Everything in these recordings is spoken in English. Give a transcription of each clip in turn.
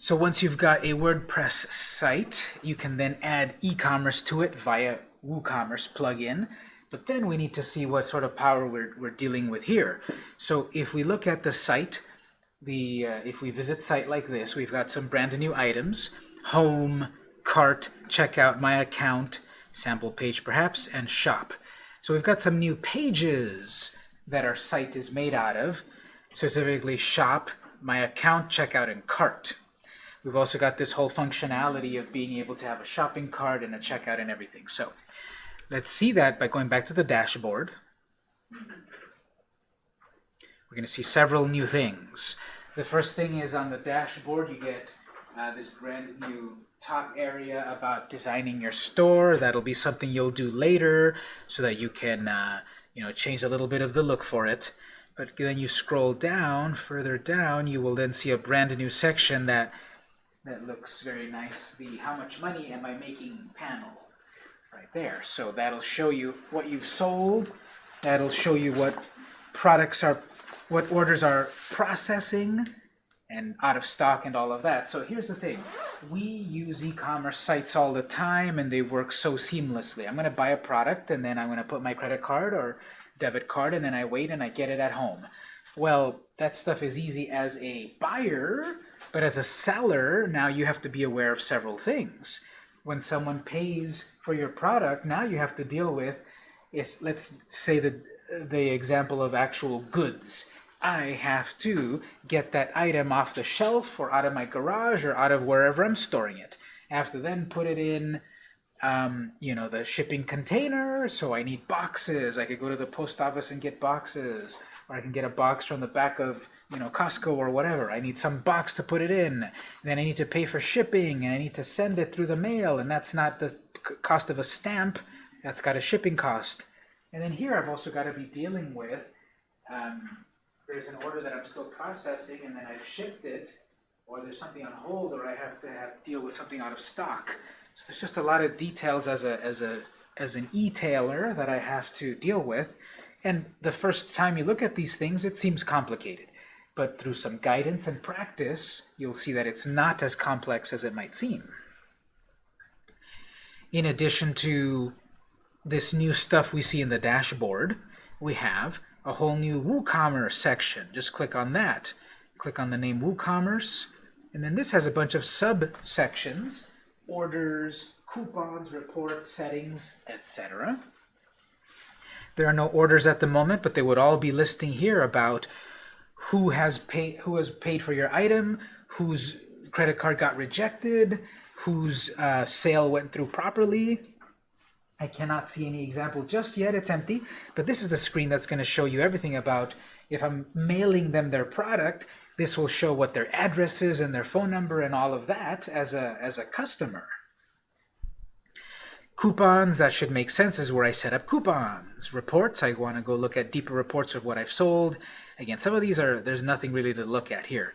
So once you've got a WordPress site, you can then add e-commerce to it via WooCommerce plugin. But then we need to see what sort of power we're, we're dealing with here. So if we look at the site, the uh, if we visit site like this, we've got some brand new items, home, cart, checkout, my account, sample page perhaps, and shop. So we've got some new pages that our site is made out of, specifically shop, my account, checkout, and cart. We've also got this whole functionality of being able to have a shopping cart and a checkout and everything. So let's see that by going back to the dashboard. We're going to see several new things. The first thing is on the dashboard, you get uh, this brand new top area about designing your store. That'll be something you'll do later so that you can uh, you know, change a little bit of the look for it. But then you scroll down, further down, you will then see a brand new section that that looks very nice. The how much money am I making panel right there. So that'll show you what you've sold. That'll show you what products are, what orders are processing and out of stock and all of that. So here's the thing. We use e-commerce sites all the time and they work so seamlessly. I'm going to buy a product and then I'm going to put my credit card or debit card and then I wait and I get it at home. Well, that stuff is easy as a buyer, but as a seller, now you have to be aware of several things. When someone pays for your product, now you have to deal with is let's say the the example of actual goods I have to get that item off the shelf or out of my garage or out of wherever I'm storing it. I have to then put it in, um, you know, the shipping container, so I need boxes. I could go to the post office and get boxes, or I can get a box from the back of, you know, Costco or whatever. I need some box to put it in. Then I need to pay for shipping, and I need to send it through the mail, and that's not the cost of a stamp. That's got a shipping cost. And then here I've also got to be dealing with um, there's an order that I'm still processing and then I've shipped it, or there's something on hold, or I have to have, deal with something out of stock. So there's just a lot of details as a as a as an e-tailer that I have to deal with. And the first time you look at these things, it seems complicated. But through some guidance and practice, you'll see that it's not as complex as it might seem. In addition to this new stuff we see in the dashboard, we have a whole new WooCommerce section. Just click on that. Click on the name WooCommerce. And then this has a bunch of subsections, orders, coupons, reports, settings, etc. There are no orders at the moment, but they would all be listing here about who has paid who has paid for your item, whose credit card got rejected, whose uh, sale went through properly, I cannot see any example just yet, it's empty, but this is the screen that's going to show you everything about if I'm mailing them their product, this will show what their address is and their phone number and all of that as a, as a customer. Coupons, that should make sense, is where I set up coupons. Reports, I want to go look at deeper reports of what I've sold. Again, some of these are, there's nothing really to look at here,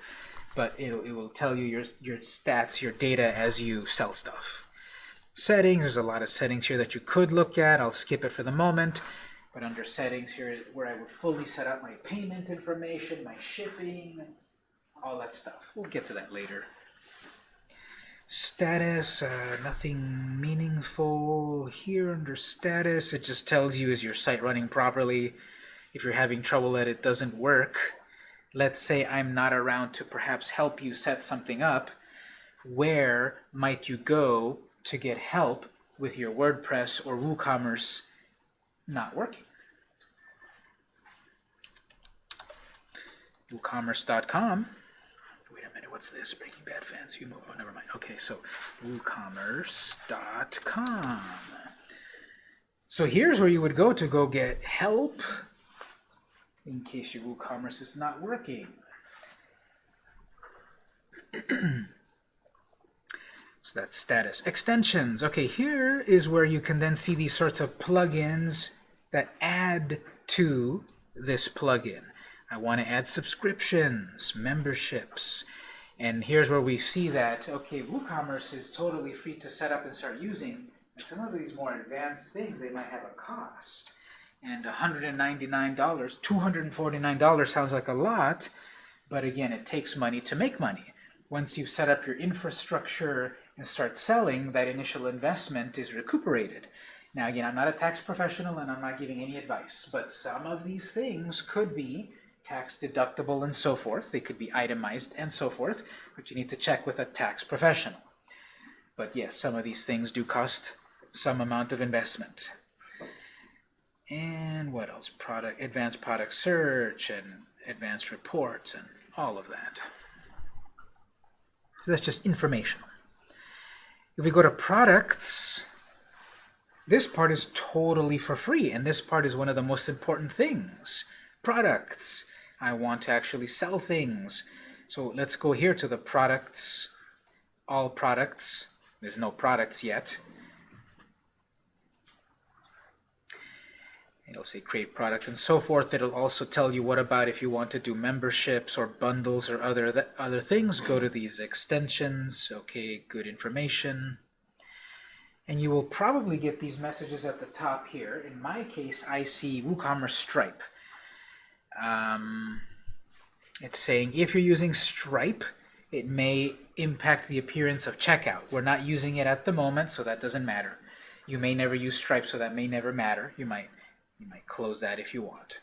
but it, it will tell you your, your stats, your data as you sell stuff. Settings, there's a lot of settings here that you could look at. I'll skip it for the moment. But under settings here where I would fully set up my payment information, my shipping, all that stuff. We'll get to that later. Status, uh, nothing meaningful here under status. It just tells you is your site running properly. If you're having trouble that it doesn't work, let's say I'm not around to perhaps help you set something up, where might you go to get help with your WordPress or WooCommerce not working. WooCommerce.com. What's this? Breaking Bad fans. You move. Oh, never mind. Okay, so WooCommerce.com. So here's where you would go to go get help in case your WooCommerce is not working. So that's status. Extensions. Okay, here is where you can then see these sorts of plugins that add to this plugin. I want to add subscriptions, memberships, and here's where we see that, okay, WooCommerce is totally free to set up and start using, and some of these more advanced things, they might have a cost. And $199, $249 sounds like a lot, but again, it takes money to make money. once you've set up your infrastructure and start selling, that initial investment is recuperated. Now again, I'm not a tax professional and I'm not giving any advice, but some of these things could be tax deductible and so forth. They could be itemized and so forth, but you need to check with a tax professional. But yes, some of these things do cost some amount of investment. And what else? Product, advanced product search and advanced reports and all of that. So that's just informational. If we go to products, this part is totally for free, and this part is one of the most important things. Products. I want to actually sell things. So let's go here to the products, all products. There's no products yet. It'll say create product and so forth. It'll also tell you what about if you want to do memberships or bundles or other other things. Go to these extensions. Okay, good information. And you will probably get these messages at the top here. In my case, I see WooCommerce Stripe. Um, it's saying if you're using Stripe, it may impact the appearance of checkout. We're not using it at the moment, so that doesn't matter. You may never use Stripe, so that may never matter. You might you might close that if you want.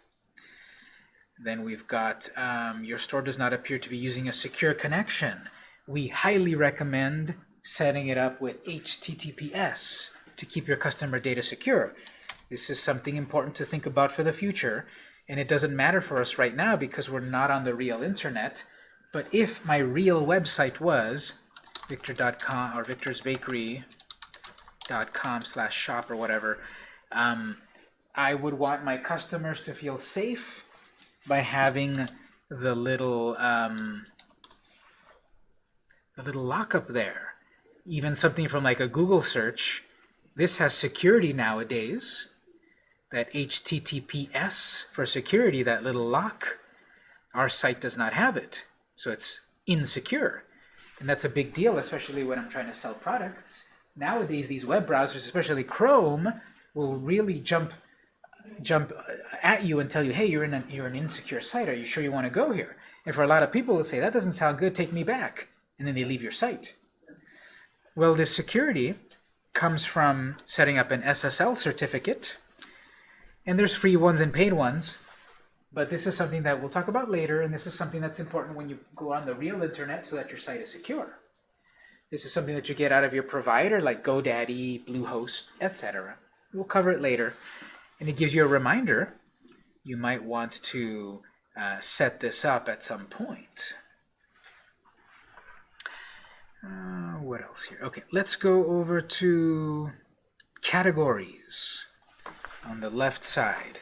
Then we've got um, your store does not appear to be using a secure connection. We highly recommend setting it up with HTTPS to keep your customer data secure. This is something important to think about for the future. And it doesn't matter for us right now because we're not on the real internet. But if my real website was victor.com or victorsbakery.com slash shop or whatever, um, I would want my customers to feel safe by having the little um, the little lockup there. Even something from like a Google search, this has security nowadays. That HTTPS for security, that little lock, our site does not have it. So it's insecure. And that's a big deal, especially when I'm trying to sell products. Nowadays, these web browsers, especially Chrome, will really jump jump uh, at you and tell you, hey, you're in an, you're an insecure site. Are you sure you want to go here? And for a lot of people, they'll say, that doesn't sound good, take me back. And then they leave your site. Well, this security comes from setting up an SSL certificate. And there's free ones and paid ones. But this is something that we'll talk about later, and this is something that's important when you go on the real internet so that your site is secure. This is something that you get out of your provider like GoDaddy, Bluehost, etc. We'll cover it later. And it gives you a reminder you might want to uh, set this up at some point. Uh, what else here? Okay, let's go over to categories on the left side.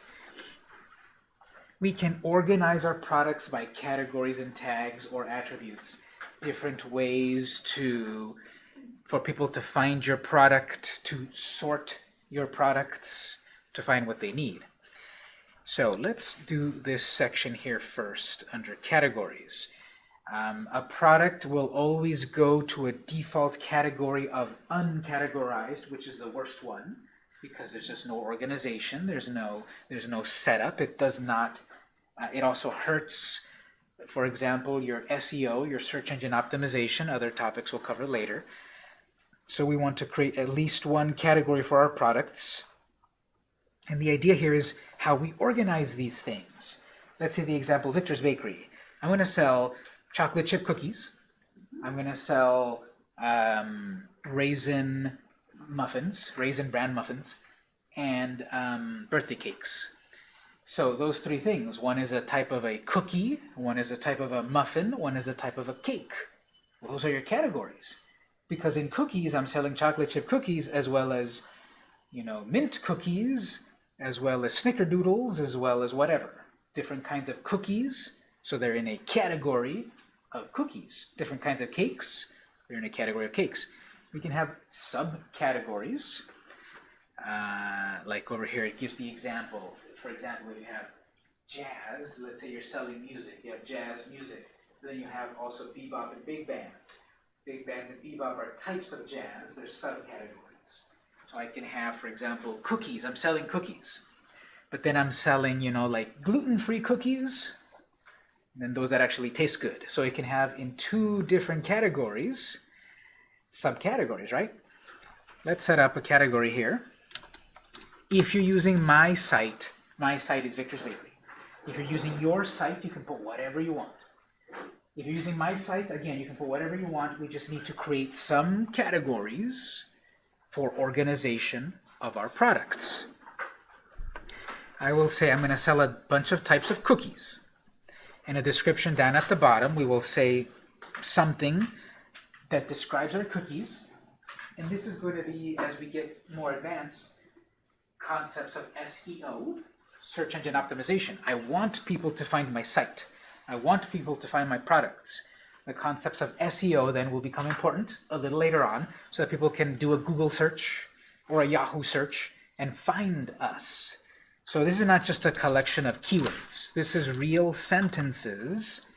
We can organize our products by categories and tags or attributes. Different ways to for people to find your product, to sort your products, to find what they need. So let's do this section here first under categories. Um, a product will always go to a default category of uncategorized, which is the worst one, because there's just no organization, there's no there's no setup. It does not. Uh, it also hurts, for example, your SEO, your search engine optimization. Other topics we'll cover later. So we want to create at least one category for our products. And the idea here is how we organize these things. Let's say the example, Victor's Bakery. I'm going to sell chocolate chip cookies. I'm going to sell um, raisin muffins, raisin bran muffins, and um, birthday cakes. So those three things. One is a type of a cookie, one is a type of a muffin, one is a type of a cake. Those are your categories. Because in cookies, I'm selling chocolate chip cookies as well as, you know, mint cookies, as well as snickerdoodles, as well as whatever. Different kinds of cookies, so they're in a category of cookies. Different kinds of cakes, they're in a category of cakes. We can have subcategories, uh, like over here it gives the example. For example, if you have jazz, let's say you're selling music, you have jazz music. Then you have also bebop and big band. Big band and bebop are types of jazz, they're subcategories. So I can have, for example, cookies. I'm selling cookies. But then I'm selling, you know, like gluten-free cookies and then those that actually taste good. So it can have in two different categories, subcategories, right? Let's set up a category here. If you're using my site, my site is Victor's Bakery. If you're using your site, you can put whatever you want. If you're using my site, again, you can put whatever you want. We just need to create some categories for organization of our products. I will say I'm going to sell a bunch of types of cookies. In a description down at the bottom, we will say something that describes our cookies. And this is going to be, as we get more advanced, concepts of SEO, search engine optimization. I want people to find my site. I want people to find my products. The concepts of SEO then will become important a little later on so that people can do a Google search or a Yahoo search and find us. So this is not just a collection of keywords. This is real sentences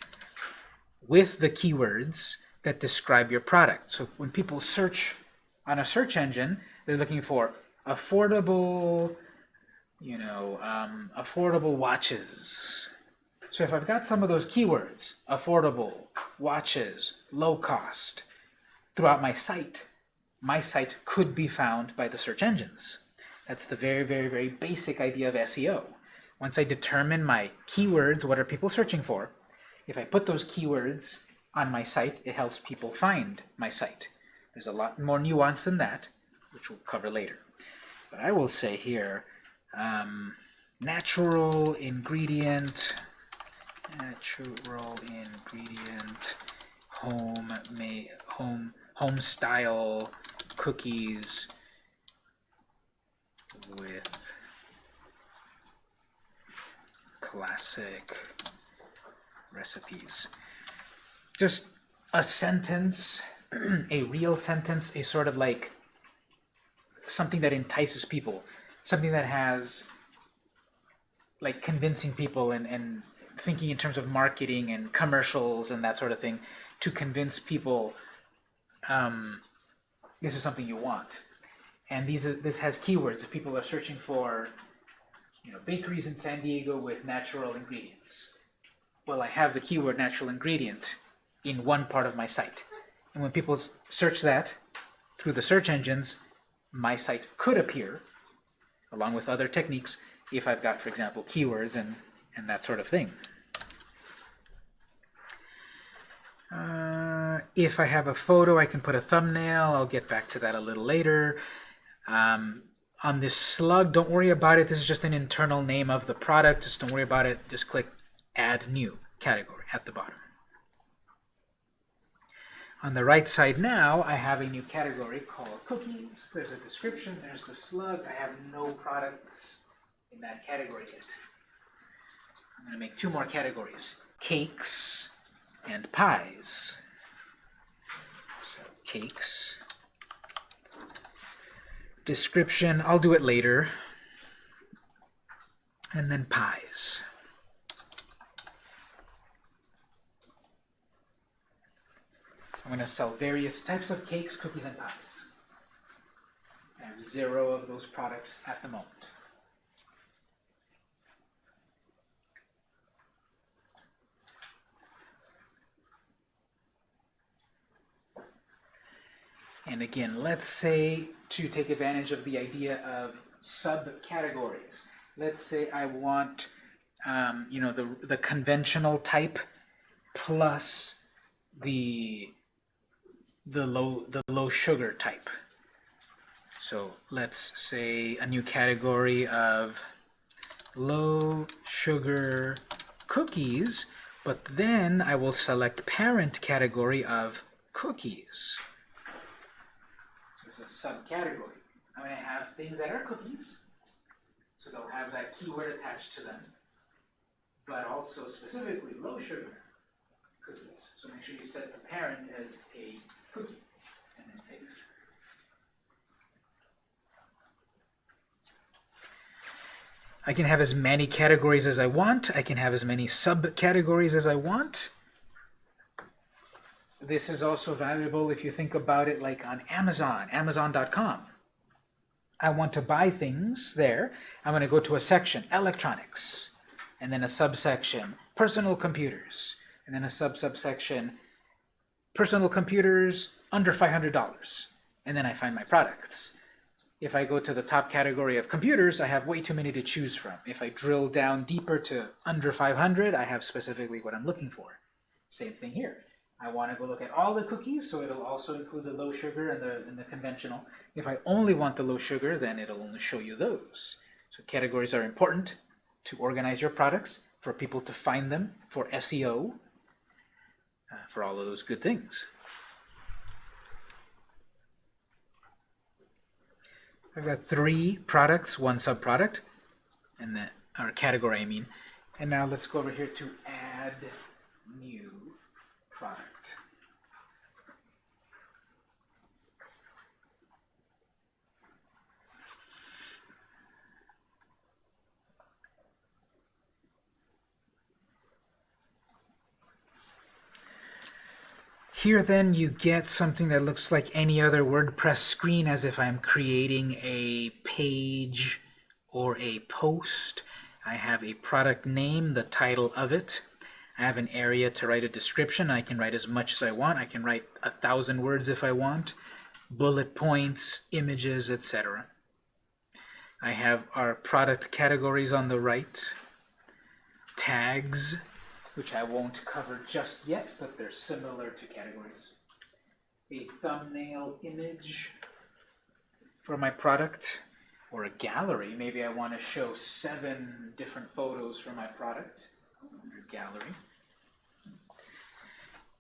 with the keywords that describe your product. So when people search on a search engine, they're looking for affordable, you know, um, affordable watches. So if I've got some of those keywords, affordable, watches, low cost, throughout my site, my site could be found by the search engines. That's the very, very, very basic idea of SEO. Once I determine my keywords, what are people searching for, if I put those keywords on my site, it helps people find my site. There's a lot more nuance than that, which we'll cover later. But I will say here, um, natural ingredient, natural ingredient, home, may, home, home style cookies with classic recipes. Just a sentence, a real sentence, a sort of like something that entices people, something that has like convincing people and, and thinking in terms of marketing and commercials and that sort of thing to convince people um, this is something you want. And these this has keywords. If people are searching for you know, bakeries in San Diego with natural ingredients, well, I have the keyword natural ingredient in one part of my site. And when people search that through the search engines, my site could appear, along with other techniques, if I've got, for example, keywords and, and that sort of thing. Uh, if I have a photo, I can put a thumbnail. I'll get back to that a little later. Um, on this slug, don't worry about it. This is just an internal name of the product. Just don't worry about it. Just click Add New category at the bottom. On the right side now, I have a new category called cookies. There's a description, there's the slug. I have no products in that category yet. I'm going to make two more categories, cakes and pies. So cakes. Description, I'll do it later. And then pies. I'm going to sell various types of cakes, cookies, and pies. I have zero of those products at the moment. And again, let's say to take advantage of the idea of subcategories. Let's say I want, um, you know, the, the conventional type plus the the low the low sugar type. So let's say a new category of low sugar cookies, but then I will select parent category of cookies. So it's a subcategory. I'm going to have things that are cookies, so they'll have that keyword attached to them, but also specifically low sugar cookies. So make sure you set the parent as a cookie and then save it. I can have as many categories as I want. I can have as many subcategories as I want. This is also valuable if you think about it like on Amazon, Amazon.com. I want to buy things there. I'm going to go to a section, electronics, and then a subsection, personal computers, and then a sub-subsection, personal computers under $500, and then I find my products. If I go to the top category of computers, I have way too many to choose from. If I drill down deeper to under 500, I have specifically what I'm looking for. Same thing here. I want to go look at all the cookies, so it'll also include the low sugar and the, and the conventional. If I only want the low sugar, then it'll only show you those. So categories are important to organize your products, for people to find them, for SEO, for all of those good things. I've got three products, one subproduct, and then or category, I mean. And now let's go over here to add new product. Here then you get something that looks like any other WordPress screen as if I'm creating a page or a post. I have a product name, the title of it. I have an area to write a description. I can write as much as I want. I can write a thousand words if I want. Bullet points, images, etc. I have our product categories on the right. Tags, which I won't cover just yet, but they're similar to categories. A thumbnail image for my product, or a gallery. Maybe I want to show seven different photos for my product under gallery.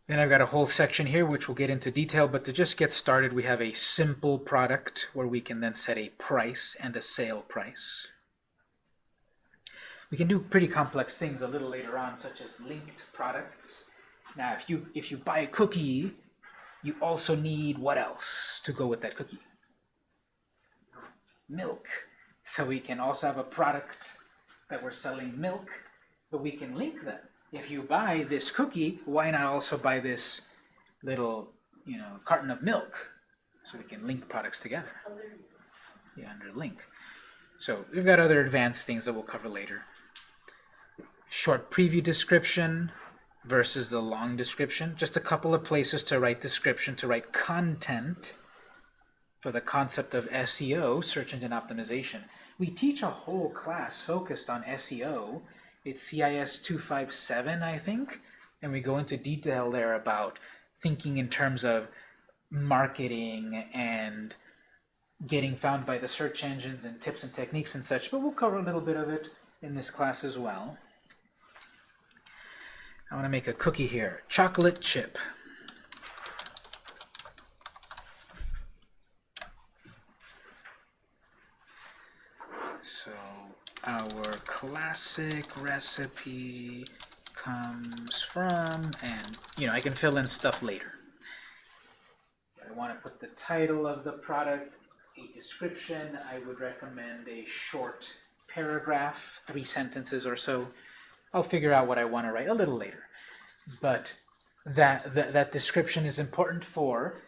Then I've got a whole section here which we'll get into detail, but to just get started we have a simple product where we can then set a price and a sale price. We can do pretty complex things a little later on, such as linked products. Now, if you, if you buy a cookie, you also need what else to go with that cookie? Milk. So we can also have a product that we're selling milk, but we can link them. If you buy this cookie, why not also buy this little, you know, carton of milk? So we can link products together. Yeah, under link. So we've got other advanced things that we'll cover later short preview description versus the long description. Just a couple of places to write description, to write content for the concept of SEO, search engine optimization. We teach a whole class focused on SEO. It's CIS 257, I think, and we go into detail there about thinking in terms of marketing and getting found by the search engines and tips and techniques and such, but we'll cover a little bit of it in this class as well. I want to make a cookie here. Chocolate chip. So our classic recipe comes from, and you know, I can fill in stuff later. I want to put the title of the product, a description. I would recommend a short paragraph, three sentences or so. I'll figure out what I want to write a little later. But that, that, that description is important for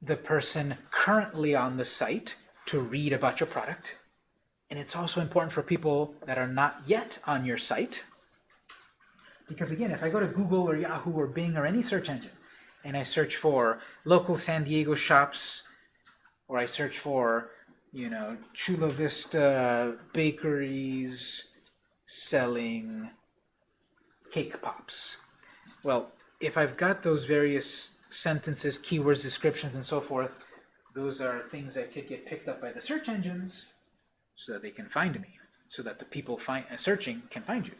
the person currently on the site to read about your product. And it's also important for people that are not yet on your site. Because again, if I go to Google or Yahoo or Bing or any search engine, and I search for local San Diego shops, or I search for, you know, Chula Vista bakeries selling cake pops. Well, if I've got those various sentences, keywords, descriptions, and so forth, those are things that could get picked up by the search engines so that they can find me, so that the people find, uh, searching can find you.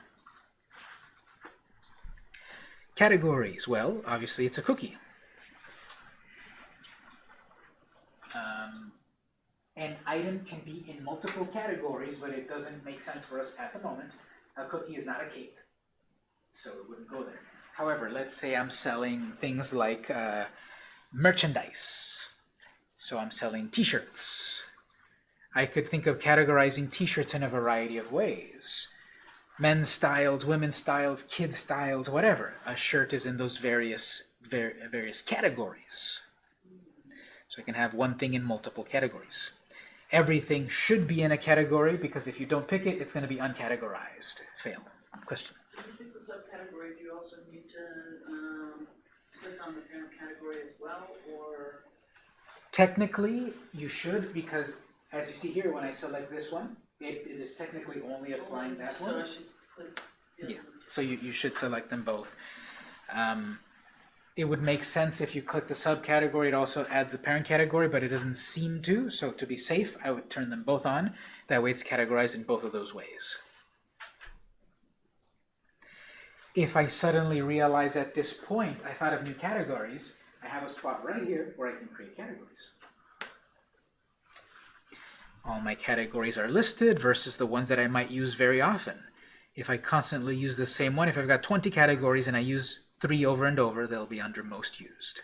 Categories, well, obviously it's a cookie. Um, an item can be in multiple categories, but it doesn't make sense for us at the moment. A cookie is not a cake so it wouldn't go there. However, let's say I'm selling things like uh, merchandise. So I'm selling t-shirts. I could think of categorizing t-shirts in a variety of ways. Men's styles, women's styles, kids styles, whatever. A shirt is in those various, various categories. So I can have one thing in multiple categories. Everything should be in a category because if you don't pick it, it's going to be uncategorized. Fail. Question. If you pick the subcategory, do you also need to, um, click on the parent category as well, or? Technically, you should, because as you see here, when I select this one, it, it is technically only applying that So I one. should click Yeah. So you, you should select them both. Um, it would make sense if you click the subcategory, it also adds the parent category, but it doesn't seem to, so to be safe, I would turn them both on. That way it's categorized in both of those ways. If I suddenly realize at this point I thought of new categories, I have a spot right here where I can create categories. All my categories are listed versus the ones that I might use very often. If I constantly use the same one, if I've got 20 categories and I use three over and over, they'll be under most used.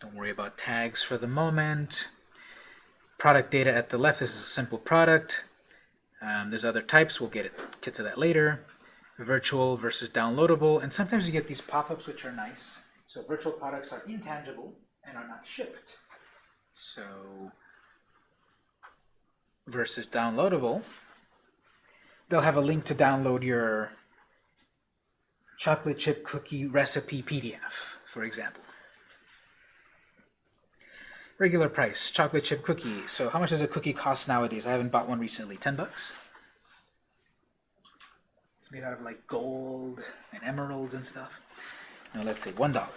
Don't worry about tags for the moment. Product data at the left, this is a simple product. Um, there's other types, we'll get, it, get to that later. Virtual versus downloadable, and sometimes you get these pop-ups which are nice. So virtual products are intangible and are not shipped. So versus downloadable, they'll have a link to download your chocolate chip cookie recipe PDF, for example. Regular price, chocolate chip cookie. So how much does a cookie cost nowadays? I haven't bought one recently. 10 bucks? It's made out of like gold and emeralds and stuff. Now let's say $1.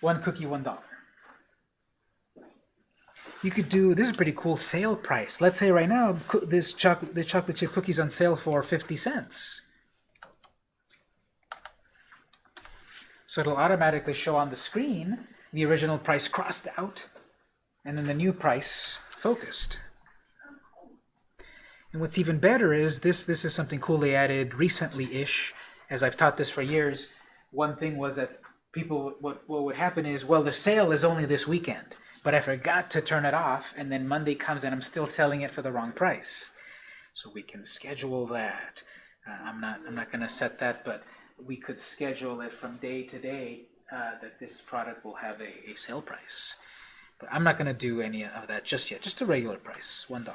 One cookie, $1. You could do, this is pretty cool sale price. Let's say right now, this chocolate, the chocolate chip cookies on sale for 50 cents. So it'll automatically show on the screen the original price crossed out, and then the new price focused. And what's even better is this, this is something cool they added recently-ish, as I've taught this for years. One thing was that people, what, what would happen is, well, the sale is only this weekend, but I forgot to turn it off, and then Monday comes and I'm still selling it for the wrong price. So we can schedule that. Uh, I'm not, I'm not going to set that, but we could schedule it from day to day uh, that this product will have a, a sale price. But I'm not going to do any of that just yet, just a regular price, $1.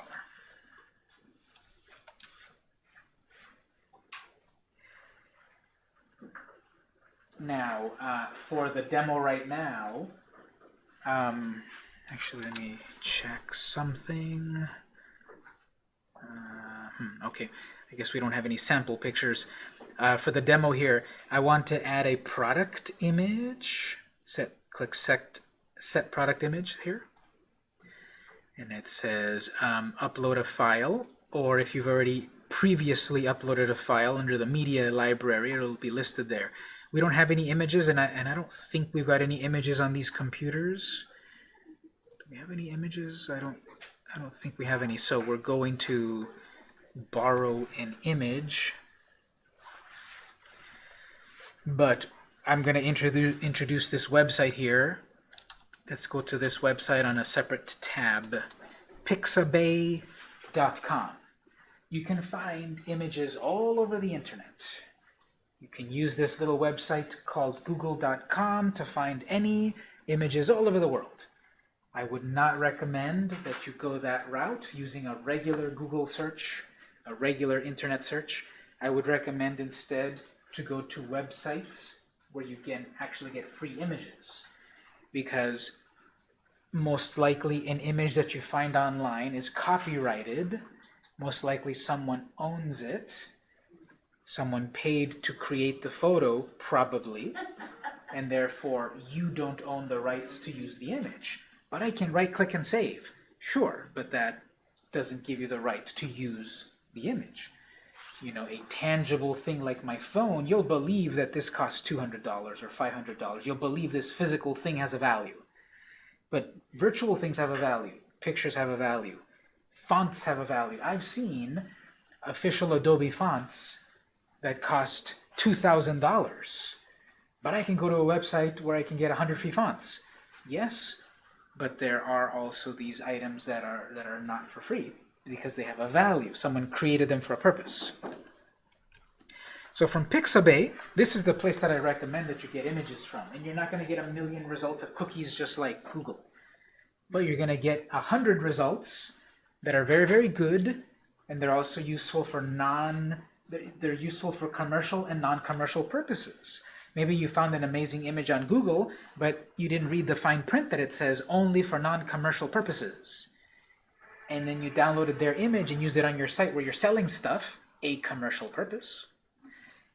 Now, uh, for the demo right now, um, actually, let me check something. Uh, hmm, okay, I guess we don't have any sample pictures. Uh, for the demo here, I want to add a product image. Set, click set, set product image here. And it says um, upload a file, or if you've already previously uploaded a file under the media library, it'll be listed there. We don't have any images, and I, and I don't think we've got any images on these computers. Do we have any images? I don't, I don't think we have any. So we're going to borrow an image. But I'm going to introduce introduce this website here. Let's go to this website on a separate tab, pixabay.com. You can find images all over the internet. You can use this little website called google.com to find any images all over the world. I would not recommend that you go that route using a regular Google search, a regular internet search. I would recommend instead to go to websites where you can actually get free images because most likely an image that you find online is copyrighted. Most likely someone owns it. Someone paid to create the photo, probably, and therefore you don't own the rights to use the image. But I can right-click and save. Sure, but that doesn't give you the right to use the image. You know, a tangible thing like my phone, you'll believe that this costs $200 or $500. You'll believe this physical thing has a value. But virtual things have a value. Pictures have a value. Fonts have a value. I've seen official Adobe fonts that cost $2,000. But I can go to a website where I can get 100 free fonts. Yes, but there are also these items that are that are not for free because they have a value. Someone created them for a purpose. So from Pixabay, this is the place that I recommend that you get images from. And you're not going to get a million results of cookies just like Google. But you're going to get a hundred results that are very, very good and they're also useful for non, they're, useful for commercial and non-commercial purposes. Maybe you found an amazing image on Google, but you didn't read the fine print that it says only for non-commercial purposes. And then you downloaded their image and used it on your site where you're selling stuff, a commercial purpose.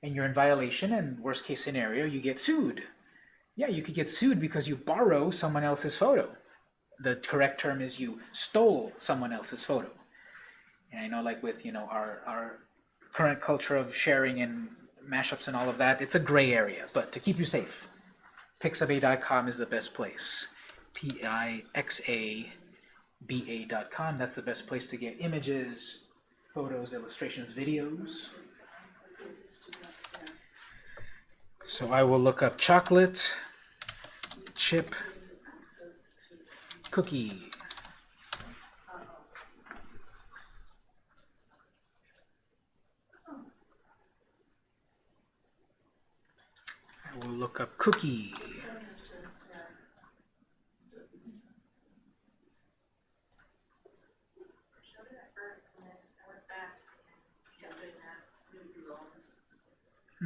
And you're in violation, and worst case scenario, you get sued. Yeah, you could get sued because you borrow someone else's photo. The correct term is you stole someone else's photo. And I know like with, you know, our, our current culture of sharing and mashups and all of that, it's a gray area. But to keep you safe, pixabay.com is the best place. P-I-X-A-B-A.com, that's the best place to get images, photos, illustrations, videos. So I will look up chocolate chip cookie. I will look up cookie.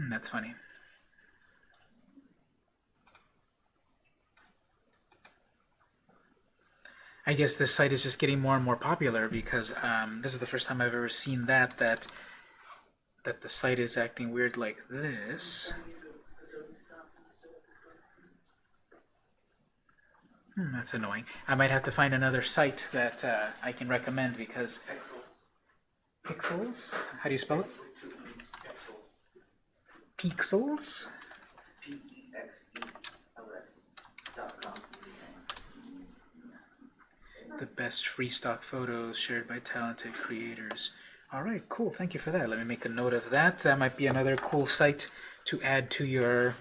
Hmm, that's funny. I guess this site is just getting more and more popular because um, this is the first time I've ever seen that that that the site is acting weird like this. Hmm, that's annoying. I might have to find another site that uh, I can recommend because Pexels. Pexels. How do you spell it? Pexels. P E X E L S dot com. The best free stock photos shared by talented creators. All right, cool. Thank you for that. Let me make a note of that. That might be another cool site to add to your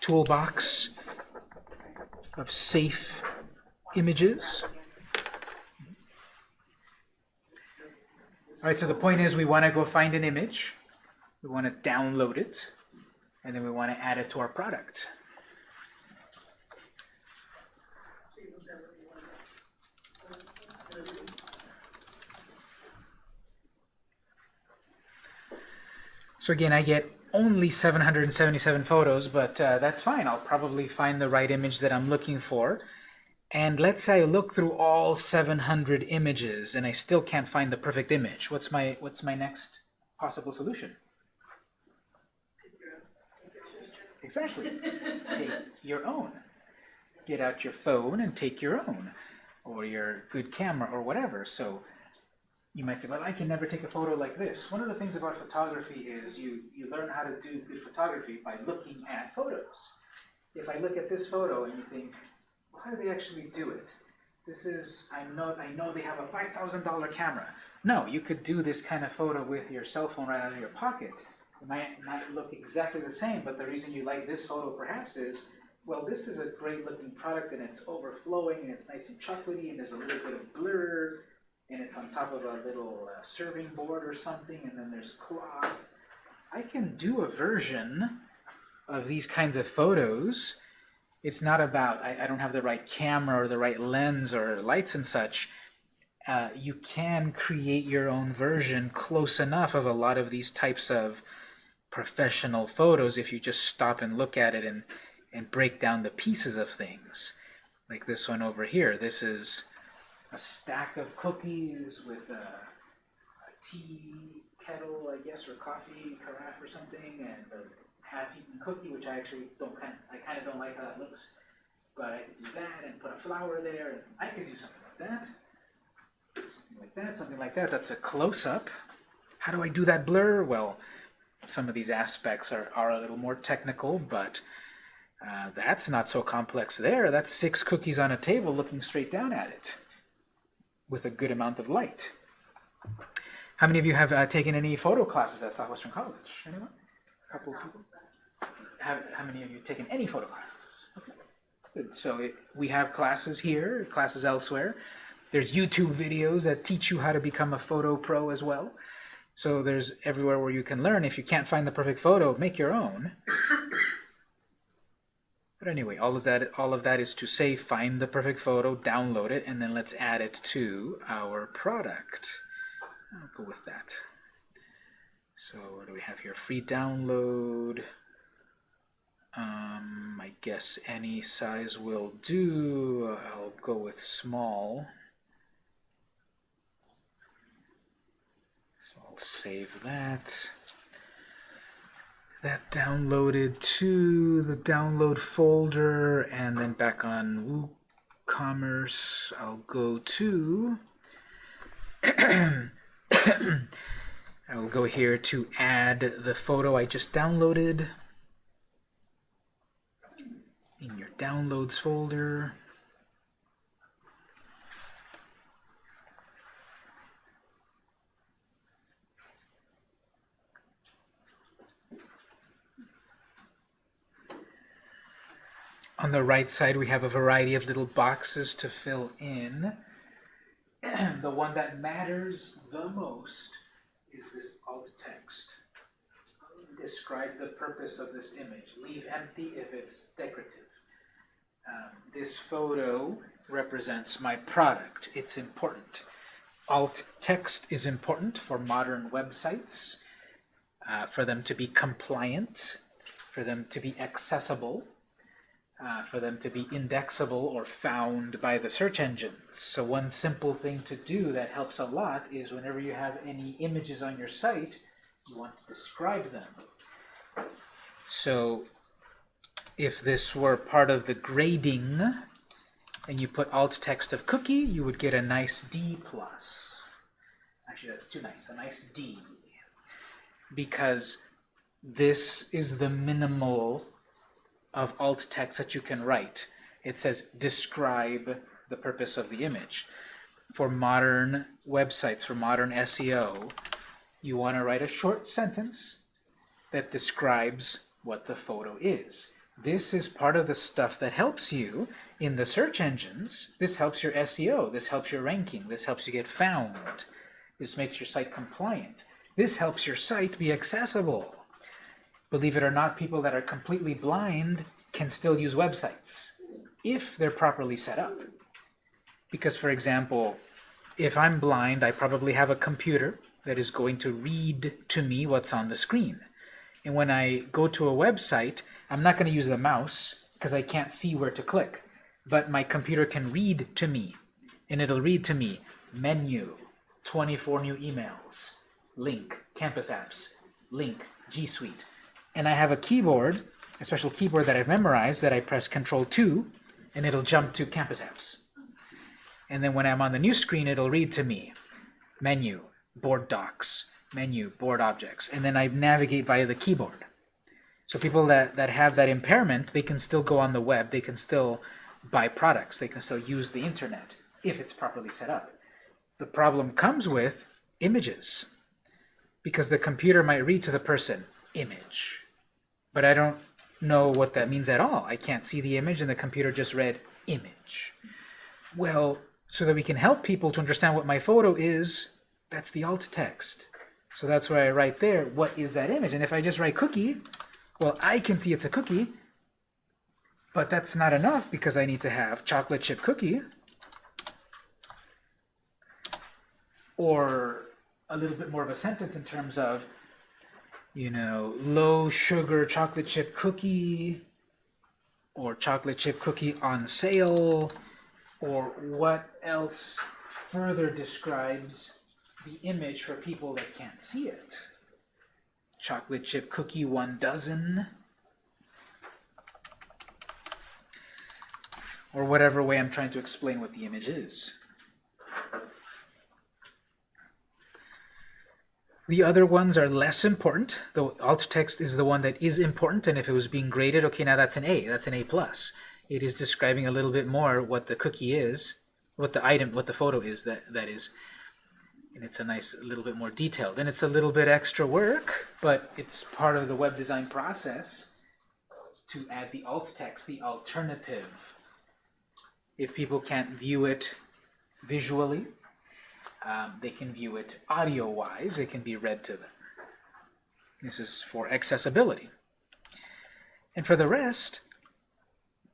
toolbox of safe images. All right, so the point is we want to go find an image. We want to download it. And then we want to add it to our product. So again, I get only 777 photos, but uh, that's fine. I'll probably find the right image that I'm looking for. And let's say I look through all 700 images and I still can't find the perfect image. What's my, what's my next possible solution? Exactly. take your own. Get out your phone and take your own. Or your good camera or whatever. So you might say, well, I can never take a photo like this. One of the things about photography is you, you learn how to do good photography by looking at photos. If I look at this photo and you think, well, how do they actually do it? This is, I know, I know they have a $5,000 camera. No, you could do this kind of photo with your cell phone right out of your pocket. It might, might look exactly the same, but the reason you like this photo perhaps is, well, this is a great looking product and it's overflowing and it's nice and chocolatey and there's a little bit of blur and it's on top of a little uh, serving board or something, and then there's cloth. I can do a version of these kinds of photos. It's not about, I, I don't have the right camera or the right lens or lights and such. Uh, you can create your own version close enough of a lot of these types of professional photos if you just stop and look at it and, and break down the pieces of things. Like this one over here. This is a stack of cookies with a, a tea kettle, I guess, or coffee carafe or something, and a half-eaten cookie, which I actually don't kind, of, I kind of don't like how that looks. But I could do that and put a flower there, and I could do something like that, something like that, something like that. That's a close-up. How do I do that blur? Well, some of these aspects are, are a little more technical, but uh, that's not so complex there. That's six cookies on a table looking straight down at it with a good amount of light. How many of you have uh, taken any photo classes at Southwestern College? Anyone? A couple of people? Have, how many of you have taken any photo classes? Okay, good. So it, we have classes here, classes elsewhere. There's YouTube videos that teach you how to become a photo pro as well. So there's everywhere where you can learn. If you can't find the perfect photo, make your own. But anyway, all of that all of that is to say find the perfect photo, download it, and then let's add it to our product. I'll go with that. So what do we have here? Free download. Um, I guess any size will do. I'll go with small. So I'll save that. That downloaded to the download folder, and then back on WooCommerce, I'll go to I will go here to add the photo I just downloaded in your downloads folder. On the right side, we have a variety of little boxes to fill in. the one that matters the most is this alt text. Describe the purpose of this image. Leave empty if it's decorative. Um, this photo represents my product. It's important. Alt text is important for modern websites, uh, for them to be compliant, for them to be accessible, uh, for them to be indexable or found by the search engines. So one simple thing to do that helps a lot is whenever you have any images on your site, you want to describe them. So if this were part of the grading and you put alt text of cookie, you would get a nice D plus. Actually, that's too nice, a nice D. Because this is the minimal of alt text that you can write. It says describe the purpose of the image. For modern websites, for modern SEO, you want to write a short sentence that describes what the photo is. This is part of the stuff that helps you in the search engines. This helps your SEO. This helps your ranking. This helps you get found. This makes your site compliant. This helps your site be accessible. Believe it or not, people that are completely blind can still use websites if they're properly set up. Because, for example, if I'm blind, I probably have a computer that is going to read to me what's on the screen. And when I go to a website, I'm not going to use the mouse because I can't see where to click. But my computer can read to me. And it'll read to me, menu, 24 new emails, link, campus apps, link, G Suite. And I have a keyboard, a special keyboard that I've memorized that I press Control 2, and it'll jump to campus apps. And then when I'm on the new screen, it'll read to me, menu, board docs, menu, board objects, and then I navigate via the keyboard. So people that, that have that impairment, they can still go on the web, they can still buy products, they can still use the internet if it's properly set up. The problem comes with images, because the computer might read to the person, image, but I don't know what that means at all. I can't see the image, and the computer just read image. Well, so that we can help people to understand what my photo is, that's the alt text. So that's where I write there, what is that image? And if I just write cookie, well, I can see it's a cookie, but that's not enough because I need to have chocolate chip cookie or a little bit more of a sentence in terms of, you know, low sugar chocolate chip cookie or chocolate chip cookie on sale or what else further describes the image for people that can't see it. Chocolate chip cookie one dozen. Or whatever way I'm trying to explain what the image is. The other ones are less important. The alt text is the one that is important, and if it was being graded, okay, now that's an A, that's an A+. plus. It is describing a little bit more what the cookie is, what the item, what the photo is, that, that is. And it's a nice, a little bit more detailed. And it's a little bit extra work, but it's part of the web design process to add the alt text, the alternative. If people can't view it visually, um, they can view it audio-wise. It can be read to them. This is for accessibility. And for the rest,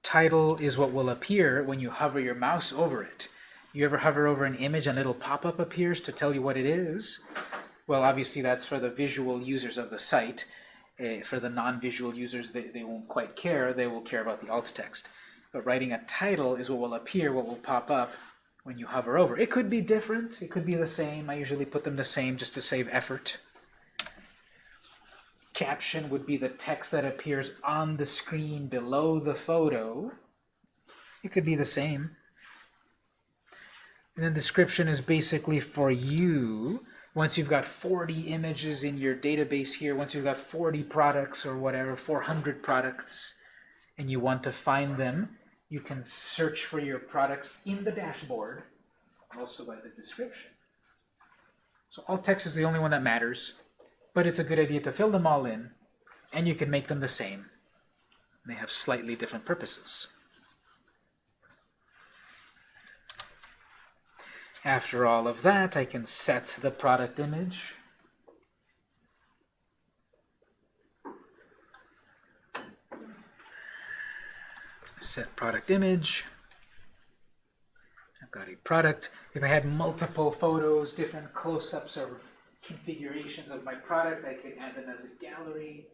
title is what will appear when you hover your mouse over it. You ever hover over an image and a little pop-up appears to tell you what it is? Well, obviously that's for the visual users of the site. Eh, for the non-visual users, they, they won't quite care. They will care about the alt text. But writing a title is what will appear, what will pop up when you hover over. It could be different. It could be the same. I usually put them the same just to save effort. Caption would be the text that appears on the screen below the photo. It could be the same. And then description is basically for you. Once you've got 40 images in your database here, once you've got 40 products or whatever, 400 products, and you want to find them, you can search for your products in the dashboard, also by the description. So alt text is the only one that matters, but it's a good idea to fill them all in, and you can make them the same. They have slightly different purposes. After all of that, I can set the product image. Set product image. I've got a product. If I had multiple photos, different close-ups or configurations of my product, I could add them as a gallery.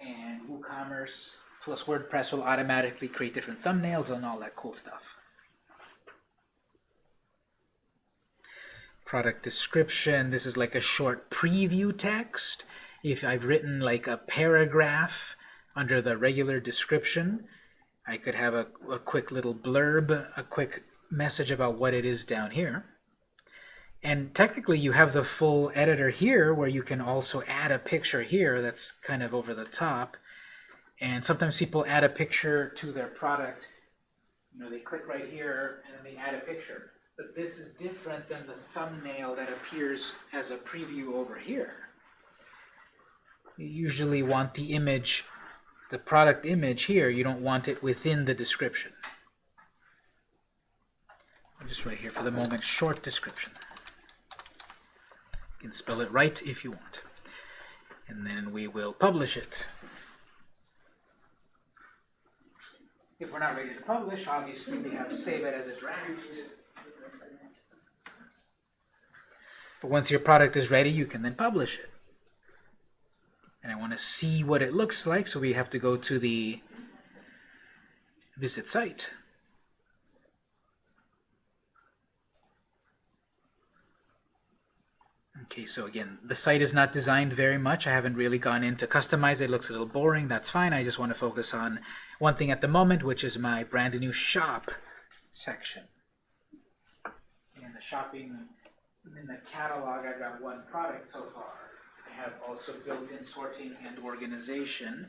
And WooCommerce plus WordPress will automatically create different thumbnails and all that cool stuff. product description. This is like a short preview text. If I've written like a paragraph under the regular description, I could have a, a quick little blurb, a quick message about what it is down here. And technically you have the full editor here where you can also add a picture here that's kind of over the top. And sometimes people add a picture to their product. You know, they click right here and then they add a picture. But this is different than the thumbnail that appears as a preview over here. You usually want the image, the product image here, you don't want it within the description. Just right here for the moment, short description. You can spell it right if you want. And then we will publish it. If we're not ready to publish, obviously we have to save it as a draft. But once your product is ready, you can then publish it. And I want to see what it looks like, so we have to go to the visit site. Okay, so again, the site is not designed very much. I haven't really gone in to customize it. Looks a little boring. That's fine. I just want to focus on one thing at the moment, which is my brand new shop section. In the shopping in the catalog, I've got one product so far. I have also built-in sorting and organization.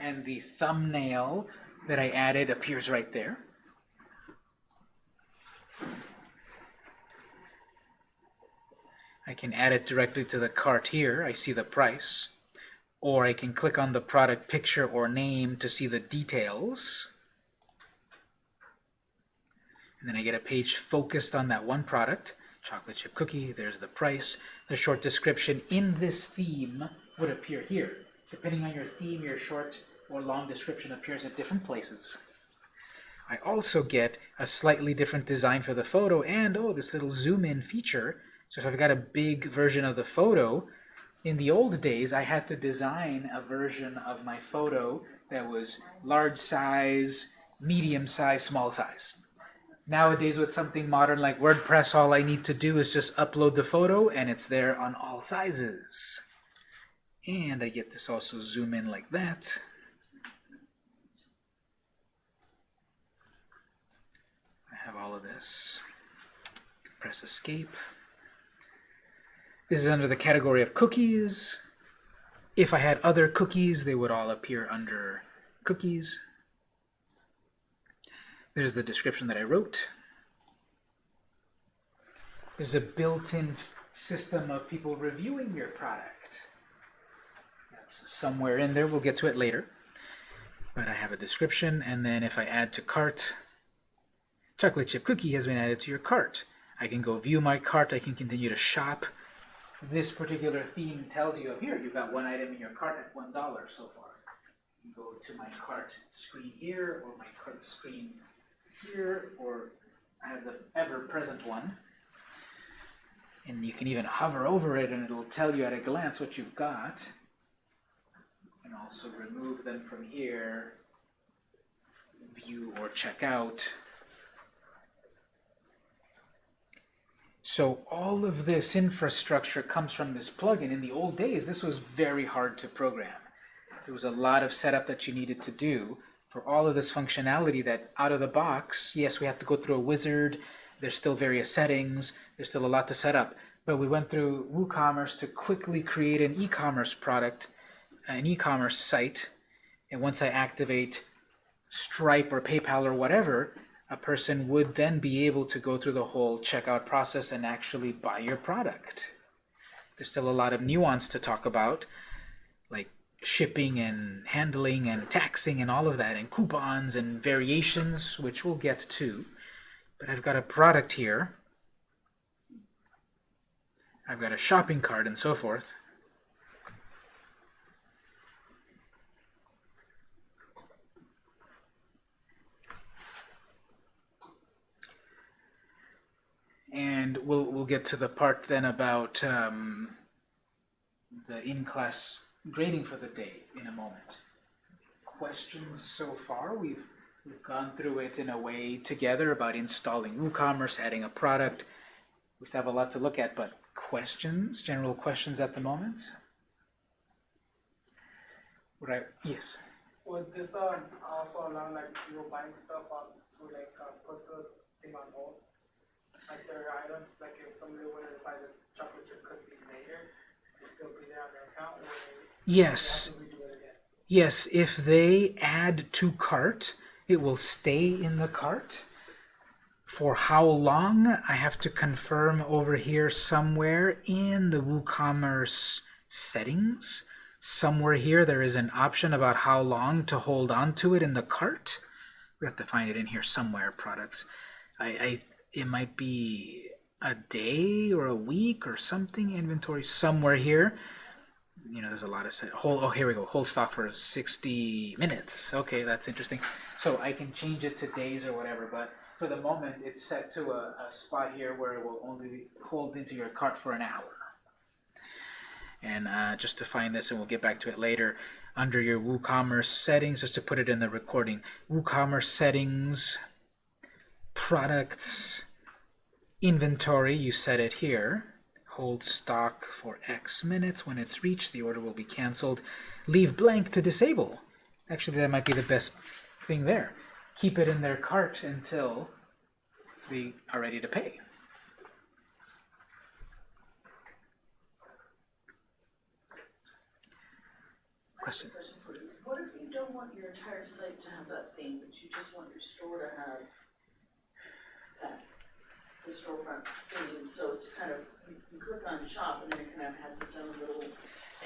And the thumbnail that I added appears right there. I can add it directly to the cart here. I see the price. Or I can click on the product picture or name to see the details. And then I get a page focused on that one product chocolate chip cookie, there's the price. The short description in this theme would appear here. Depending on your theme, your short or long description appears at different places. I also get a slightly different design for the photo and, oh, this little zoom in feature. So if I've got a big version of the photo, in the old days I had to design a version of my photo that was large size, medium size, small size. Nowadays with something modern like WordPress, all I need to do is just upload the photo and it's there on all sizes. And I get this also zoom in like that. I have all of this. Press escape. This is under the category of cookies. If I had other cookies, they would all appear under cookies. There's the description that I wrote. There's a built-in system of people reviewing your product. That's somewhere in there. We'll get to it later. But I have a description, and then if I add to cart, chocolate chip cookie has been added to your cart. I can go view my cart. I can continue to shop. This particular theme tells you, up here, you've got one item in your cart at $1 so far. You go to my cart screen here, or my cart screen here, or I have the ever-present one. And you can even hover over it and it'll tell you at a glance what you've got. And also remove them from here, view or check out. So all of this infrastructure comes from this plugin. In the old days, this was very hard to program. There was a lot of setup that you needed to do for all of this functionality that out of the box, yes, we have to go through a wizard, there's still various settings, there's still a lot to set up. But we went through WooCommerce to quickly create an e-commerce product, an e-commerce site, and once I activate Stripe or PayPal or whatever, a person would then be able to go through the whole checkout process and actually buy your product. There's still a lot of nuance to talk about, shipping and handling and taxing and all of that, and coupons and variations, which we'll get to. But I've got a product here. I've got a shopping cart and so forth. And we'll, we'll get to the part then about um, the in-class grading for the day in a moment. Questions so far? We've, we've gone through it in a way together about installing WooCommerce, adding a product. We still have a lot to look at, but questions, general questions at the moment? Would I, yes. Would this um also allow like you buying stuff up to like uh, put the thing on hold? Like their items, like if somebody wanted to buy the chocolate chip cookie later, it still be there on their account or Yes. Yes, if they add to cart, it will stay in the cart. For how long, I have to confirm over here somewhere in the WooCommerce settings. Somewhere here there is an option about how long to hold on to it in the cart. We have to find it in here somewhere, products. I, I it might be a day or a week or something, inventory somewhere here you know, there's a lot of set. Hold, oh, here we go. Hold stock for 60 minutes. Okay, that's interesting. So I can change it to days or whatever, but for the moment, it's set to a, a spot here where it will only hold into your cart for an hour. And uh, just to find this, and we'll get back to it later, under your WooCommerce settings, just to put it in the recording, WooCommerce settings, products, inventory, you set it here hold stock for X minutes. When it's reached, the order will be canceled. Leave blank to disable. Actually, that might be the best thing there. Keep it in their cart until they are ready to pay. Question? What if you don't want your entire site to have that theme, but you just want your store to have that, the storefront theme, so it's kind of, you can click on shop and then it kind of has its own little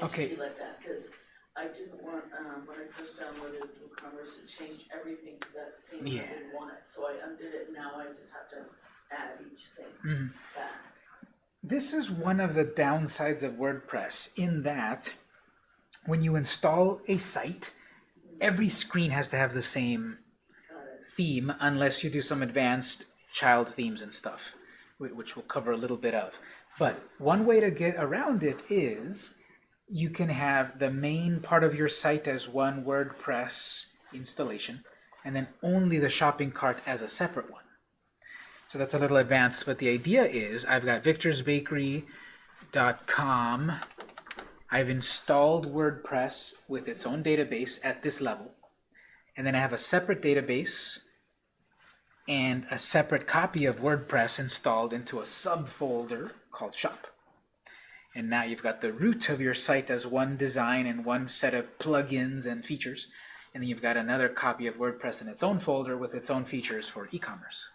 Okay. entity like that, cause I didn't want, um, when I first downloaded WooCommerce, it changed everything to that theme, and I Yeah. didn't want it, so I undid it, and now I just have to add each thing Mm-hmm. back. This is one of the downsides of WordPress in that when you install a site, every screen has to have the same theme unless you do some advanced child themes and stuff, whi- which we'll cover a little bit of. But one way to get around it is you can have the main part of your site as one WordPress installation, and then only the shopping cart as a separate one. So that's a little advanced, but the idea is I've got victorsbakery.com. I've installed WordPress with its own database at this level. And then I have a separate database and a separate copy of WordPress installed into a subfolder called shop. And now you've got the root of your site as one design and one set of plugins and features. And then you've got another copy of WordPress in its own folder with its own features for e-commerce.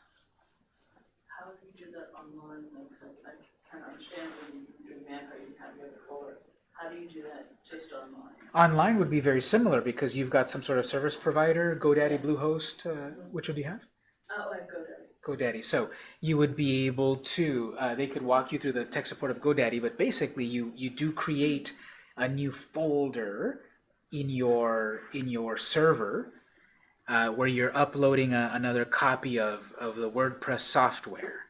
How do you do that online, like, so I kind of understand when you do MAMP, how you have your folder, how do you do that just online? Online would be very similar because you've got some sort of service provider, GoDaddy, Bluehost, uh, which would you have? Oh, I go GoDaddy. So you would be able to, uh, they could walk you through the tech support of GoDaddy, but basically you, you do create a new folder in your, in your server uh, where you're uploading a, another copy of, of the WordPress software.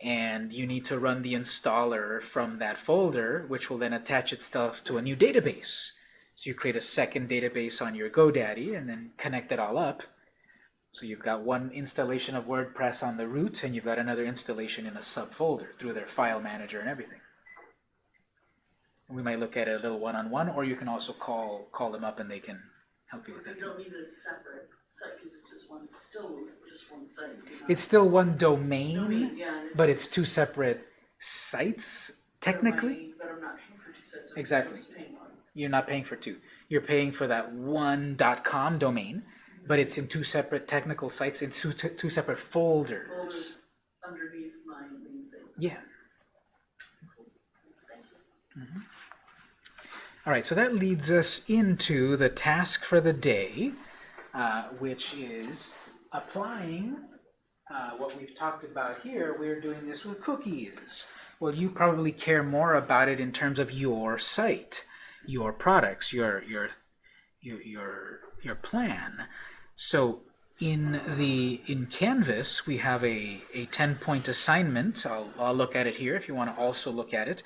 And you need to run the installer from that folder, which will then attach itself to a new database. So you create a second database on your GoDaddy and then connect it all up. So you've got one installation of WordPress on the root, and you've got another installation in a subfolder through their file manager and everything. We might look at it a little one-on-one, or you can also call call them up and they can help you with So it. you don't need it separate, it's just one, still just one site. you know? It's still one domain, Domain, yeah, and but it's two separate sites, technically. But I'm not paying for two sites, I'm Exactly. just paying one. You're not paying for two. You're paying for that one .com domain, but it's in two separate technical sites, in two, two separate folders. Folders underneath my main thing. Yeah. Thank you. All right, so that leads us into the task for the day, uh, which is applying uh, what we've talked about here. We're doing this with cookies. Well, you probably care more about it in terms of your site, your products, your your your your, your plan. So in the in Canvas, we have a, a 10-point assignment. I'll, I'll look at it here if you want to also look at it.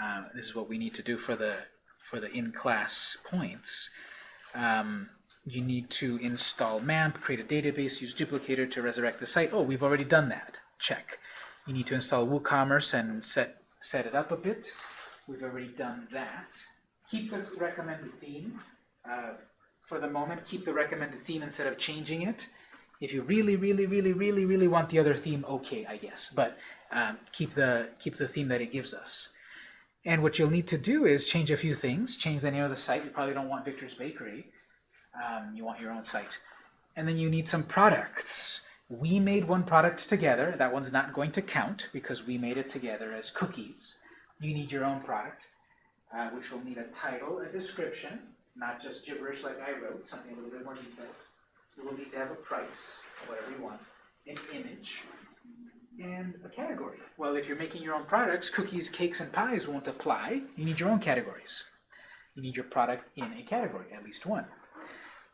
Uh, this is what we need to do for the for the in-class points. Um, you need to install MAMP, create a database, use duplicator to resurrect the site. Oh, we've already done that. Check. You need to install WooCommerce and set set it up a bit. We've already done that. Keep the recommended theme. Uh, for the moment, keep the recommended theme instead of changing it. If you really, really, really, really, really want the other theme, okay, I guess. But um, keep the keep the theme that it gives us. And what you'll need to do is change a few things. Change the name of the site. You probably don't want Victor's Bakery. Um, you want your own site. And then you need some products. We made one product together. That one's not going to count because we made it together as cookies. You need your own product, uh, which will need a title, a description, not just gibberish like I wrote, something a little bit more detailed. You will need to have a price, whatever you want, an image, and a category. Well, if you're making your own products, cookies, cakes, and pies won't apply. You need your own categories. You need your product in a category, at least one.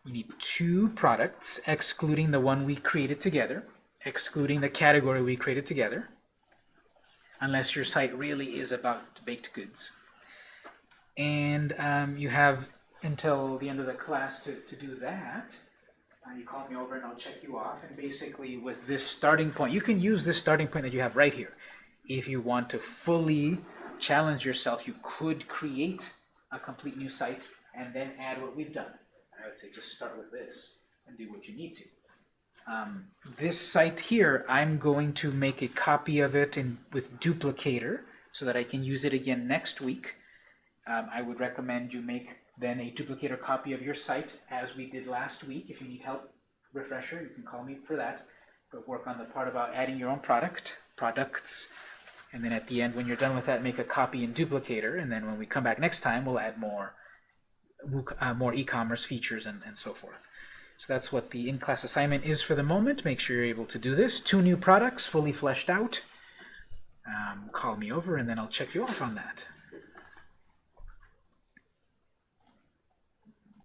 You need two products, excluding the one we created together, excluding the category we created together, unless your site really is about baked goods. And um, you have until the end of the class to, to do that. Uh, you call me over and I'll check you off. And basically with this starting point, you can use this starting point that you have right here. If you want to fully challenge yourself, you could create a complete new site and then add what we've done. I would say just start with this and do what you need to. Um, this site here, I'm going to make a copy of it in with duplicator so that I can use it again next week. Um, I would recommend you make then a duplicator copy of your site as we did last week. If you need help, refresher, you can call me for that. But work on the part about adding your own product, products. And then at the end, when you're done with that, make a copy and duplicator. And then when we come back next time, we'll add more uh, more e-commerce features and, and so forth. So that's what the in-class assignment is for the moment. Make sure you're able to do this. Two new products, fully fleshed out. Um, call me over and then I'll check you off on that.